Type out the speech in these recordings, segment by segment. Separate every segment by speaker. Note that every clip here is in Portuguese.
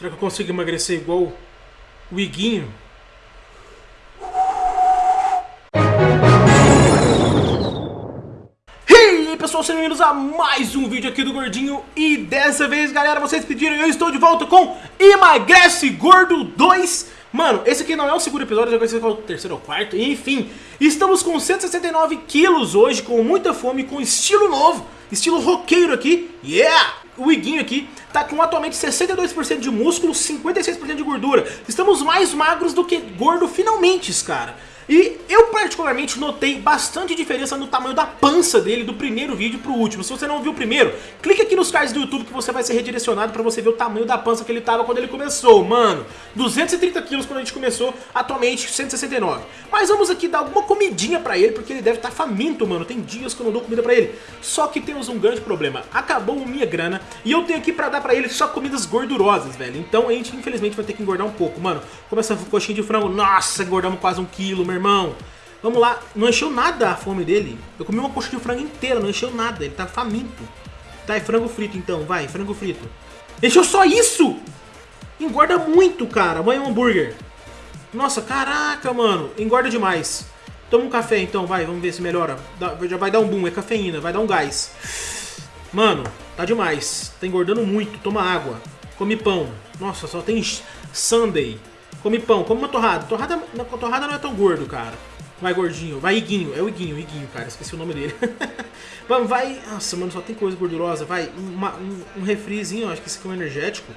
Speaker 1: Será que eu consigo emagrecer igual o Iguinho? Hey pessoal, sejam bem-vindos a mais um vídeo aqui do Gordinho. E dessa vez, galera, vocês pediram eu estou de volta com Emagrece Gordo 2 Mano, esse aqui não é o segundo episódio, já conheci qual o terceiro ou quarto. Enfim, estamos com 169 quilos hoje, com muita fome, com estilo novo Estilo roqueiro aqui, yeah! O Iguinho aqui tá com atualmente 62% de músculo, 56% de gordura. Estamos mais magros do que gordo finalmente, cara. E eu particularmente notei bastante diferença no tamanho da pança dele do primeiro vídeo pro último. Se você não viu o primeiro, clique aqui nos cards do YouTube que você vai ser redirecionado pra você ver o tamanho da pança que ele tava quando ele começou. Mano, 230 quilos quando a gente começou, atualmente 169. Mas vamos aqui dar alguma comidinha pra ele, porque ele deve estar tá faminto, mano. Tem dias que eu não dou comida pra ele. Só que temos um grande problema. Acabou minha grana e eu tenho aqui pra dar pra ele só comidas gordurosas, velho. Então a gente infelizmente vai ter que engordar um pouco. Mano, como essa coxinha de frango, nossa, engordamos quase um quilo, meu irmão. Vamos lá, não encheu nada a fome dele. Eu comi uma coxa de frango inteira, não encheu nada, ele tá faminto. Tá, é frango frito então, vai, frango frito. Encheu só isso! Engorda muito, cara. Mãe, um hambúrguer. Nossa, caraca, mano. Engorda demais. Toma um café então, vai, vamos ver se melhora. já vai dar um boom, é cafeína, vai dar um gás. Mano, tá demais. Tá engordando muito, toma água. Come pão. Nossa, só tem Sunday. Come pão, come uma torrada. Torrada, torrada não é tão gordo, cara. Vai, gordinho. Vai, Iguinho. É o Iguinho, Iguinho, cara. Esqueci o nome dele. Vamos, vai. Nossa, mano, só tem coisa gordurosa. Vai, uma, um, um refrizinho. Acho que esse aqui é um energético.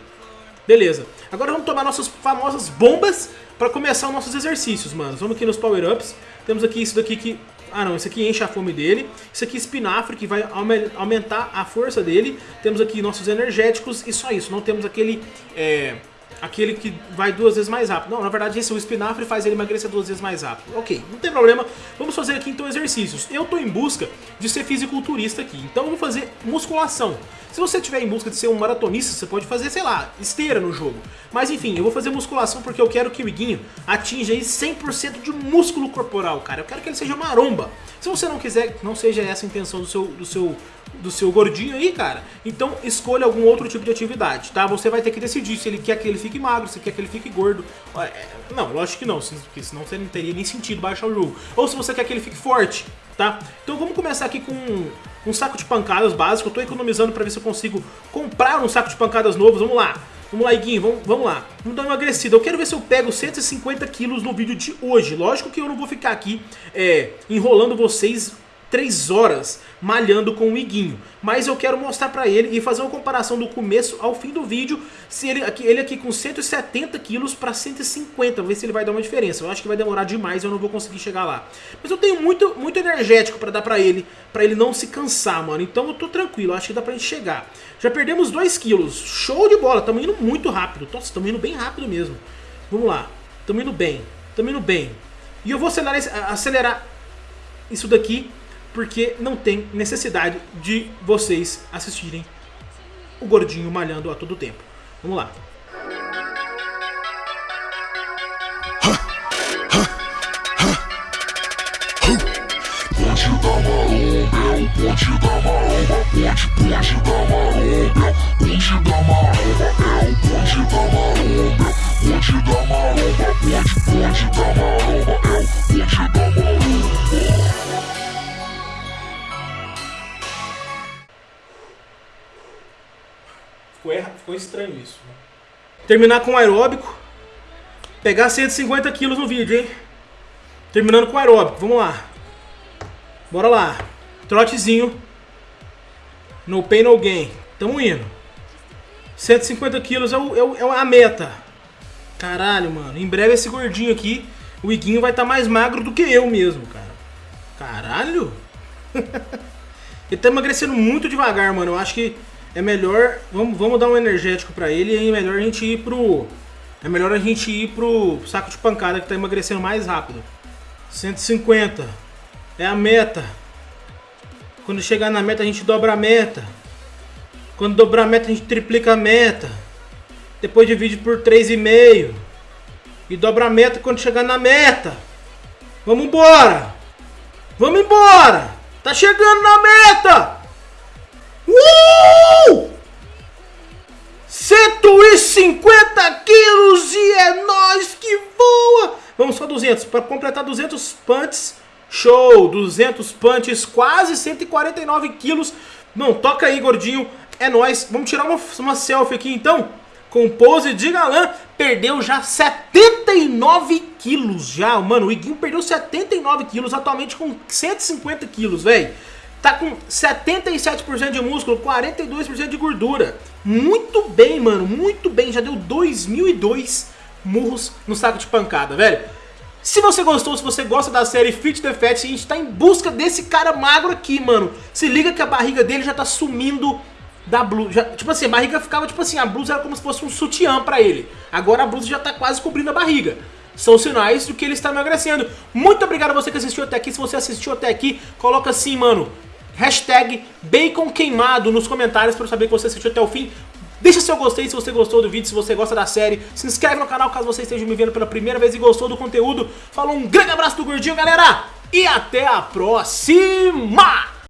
Speaker 1: Beleza. Agora vamos tomar nossas famosas bombas para começar os nossos exercícios, mano. Vamos aqui nos power-ups. Temos aqui isso daqui que... Ah, não. Isso aqui enche a fome dele. Isso aqui é espinafre, que vai aumentar a força dele. Temos aqui nossos energéticos e só isso. Não temos aquele... É aquele que vai duas vezes mais rápido. Não, na verdade esse o espinafre faz ele emagrecer duas vezes mais rápido. Ok, não tem problema. Vamos fazer aqui então exercícios. Eu tô em busca de ser fisiculturista aqui, então eu vou fazer musculação. Se você estiver em busca de ser um maratonista, você pode fazer, sei lá, esteira no jogo. Mas enfim, eu vou fazer musculação porque eu quero que o Iguinho atinja aí 100% de músculo corporal, cara. Eu quero que ele seja maromba. Se você não quiser, não seja essa a intenção do seu, do seu do seu gordinho aí, cara, então escolha algum outro tipo de atividade, tá? Você vai ter que decidir se ele quer que ele fique magro, se quer que ele fique gordo. É, não, lógico que não, porque senão você não teria nem sentido baixar o jogo. Ou se você quer que ele fique forte, tá? Então vamos começar aqui com um saco de pancadas básico. Eu tô economizando pra ver se eu consigo comprar um saco de pancadas novos. Vamos lá. Vamos lá, Iguinho, vamos, vamos lá. Vamos dar uma agradecida. Eu quero ver se eu pego 150 quilos no vídeo de hoje. Lógico que eu não vou ficar aqui é, enrolando vocês 3 horas malhando com o Iguinho. Mas eu quero mostrar pra ele e fazer uma comparação do começo ao fim do vídeo, se ele aqui, ele aqui com 170 quilos para 150, ver se ele vai dar uma diferença. Eu acho que vai demorar demais, eu não vou conseguir chegar lá. Mas eu tenho muito, muito energético para dar pra ele, pra ele não se cansar, mano. Então eu tô tranquilo, acho que dá pra gente chegar. Já perdemos 2 quilos, show de bola, estamos indo muito rápido. Nossa, estamos indo bem rápido mesmo. Vamos lá, estamos indo bem, estamos indo bem. E eu vou acelerar, acelerar isso daqui porque não tem necessidade de vocês assistirem o gordinho malhando a todo tempo. Vamos lá. Ponte da maromba é ponte, ponte da maromba, ponte da maromba é o ponte da maromba, ponte da maromba, Ficou, erra, ficou estranho isso. Né? Terminar com aeróbico. Pegar 150 quilos no vídeo, hein? Terminando com aeróbico. Vamos lá. Bora lá. Trotezinho. No pain, no gain. Tamo indo. 150 quilos é, o, é, o, é a meta. Caralho, mano. Em breve esse gordinho aqui, o Iguinho vai estar tá mais magro do que eu mesmo, cara. Caralho. Ele tá emagrecendo muito devagar, mano. Eu acho que é melhor, vamos, vamos dar um energético pra ele e é melhor a gente ir pro... É melhor a gente ir pro saco de pancada que tá emagrecendo mais rápido. 150. É a meta. Quando chegar na meta a gente dobra a meta. Quando dobrar a meta a gente triplica a meta. Depois divide por 3,5. E dobra a meta quando chegar na meta. Vamos embora. Vamos embora. Tá chegando na meta. 150 quilos e é nós que voa! Vamos só 200, para completar 200 punts, show! 200 punts, quase 149 quilos. Não, toca aí, gordinho, é nós. Vamos tirar uma, uma selfie aqui então, com pose de galã. Perdeu já 79 quilos já, mano. O Iguinho perdeu 79 quilos, atualmente com 150 quilos, velho. Tá com 77% de músculo, 42% de gordura. Muito bem, mano, muito bem. Já deu 2002 murros no saco de pancada, velho. Se você gostou, se você gosta da série Fit the Fat, a gente tá em busca desse cara magro aqui, mano. Se liga que a barriga dele já tá sumindo da blusa. Tipo assim, a barriga ficava, tipo assim, a blusa era como se fosse um sutiã pra ele. Agora a blusa já tá quase cobrindo a barriga. São sinais de que ele está emagrecendo. Muito obrigado a você que assistiu até aqui. Se você assistiu até aqui, coloca assim, mano, hashtag bacon queimado nos comentários para eu saber que você assistiu até o fim. Deixa seu gostei se você gostou do vídeo, se você gosta da série. Se inscreve no canal caso você esteja me vendo pela primeira vez e gostou do conteúdo. Falou, um grande abraço do Gordinho, galera! E até a próxima!